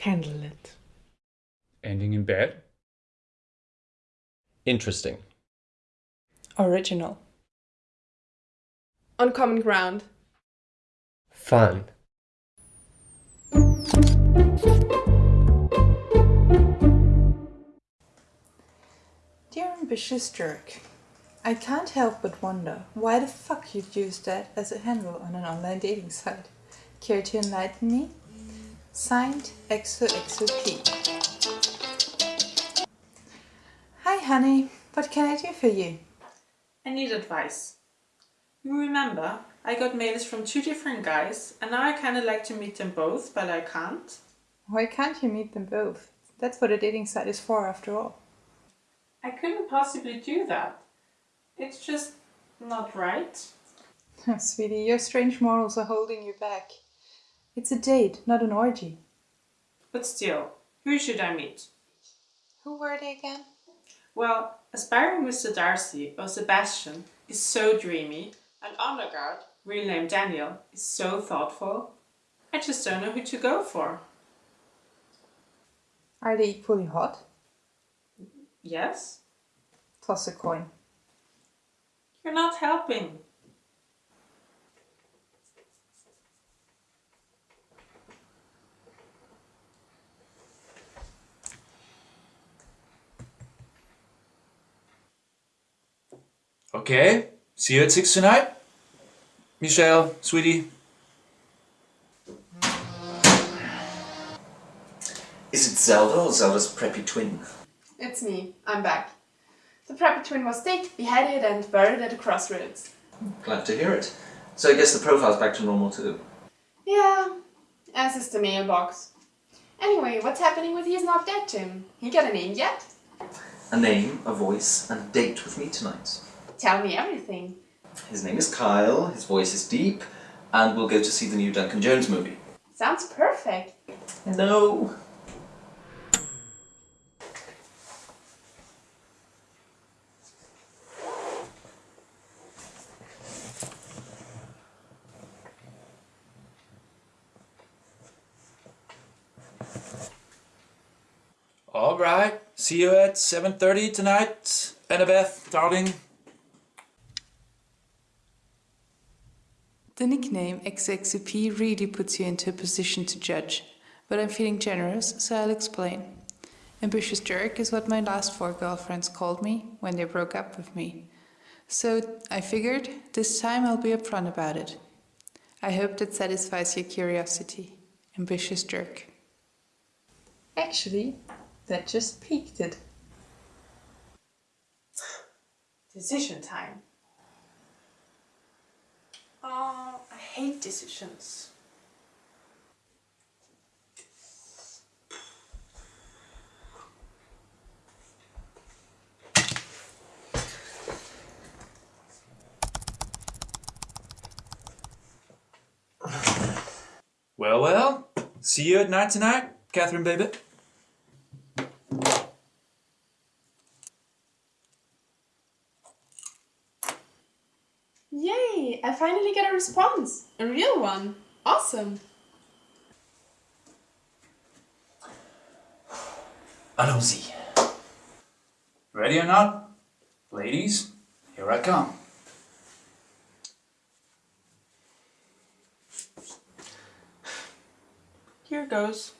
Candlelit. Ending in bed? Interesting. Original. On common ground. Fun. Dear ambitious jerk, I can't help but wonder why the fuck you'd use that as a handle on an online dating site. Care to enlighten me? Signed XOXOP. Hi honey, what can I do for you? I need advice. You remember, I got mails from two different guys and now I kinda like to meet them both, but I can't. Why can't you meet them both? That's what a dating site is for after all. I couldn't possibly do that. It's just not right. Sweetie, your strange morals are holding you back. It's a date, not an orgy. But still, who should I meet? Who were they again? Well, aspiring Mr. Darcy or Sebastian is so dreamy and Undergard, real name Daniel, is so thoughtful. I just don't know who to go for. Are they equally hot? Yes? Toss a coin. You're not helping. Okay, see you at 6 tonight. Michelle, sweetie. Is it Zelda or Zelda's preppy twin? It's me. I'm back. The preppy twin was staked, beheaded and buried at a crossroads. Glad to hear it. So I guess the profile's back to normal too. Yeah, as is the mailbox. Anyway, what's happening with He's Not Dead Tim? He got a name yet? A name, a voice, and a date with me tonight. Tell me everything. His name is Kyle, his voice is deep, and we'll go to see the new Duncan Jones movie. Sounds perfect. No. Alright, see you at 7.30 tonight, Annabeth, darling. The nickname XXP really puts you into a position to judge, but I'm feeling generous, so I'll explain. Ambitious jerk is what my last four girlfriends called me when they broke up with me. So I figured this time I'll be upfront about it. I hope that satisfies your curiosity. Ambitious jerk. Actually, that just piqued it. Decision time. Decisions. Well, well, see you at night tonight, Catherine baby. Yay! I finally get a response. A real one. Awesome. Allons-y. Ready or not? Ladies, here I come. Here goes.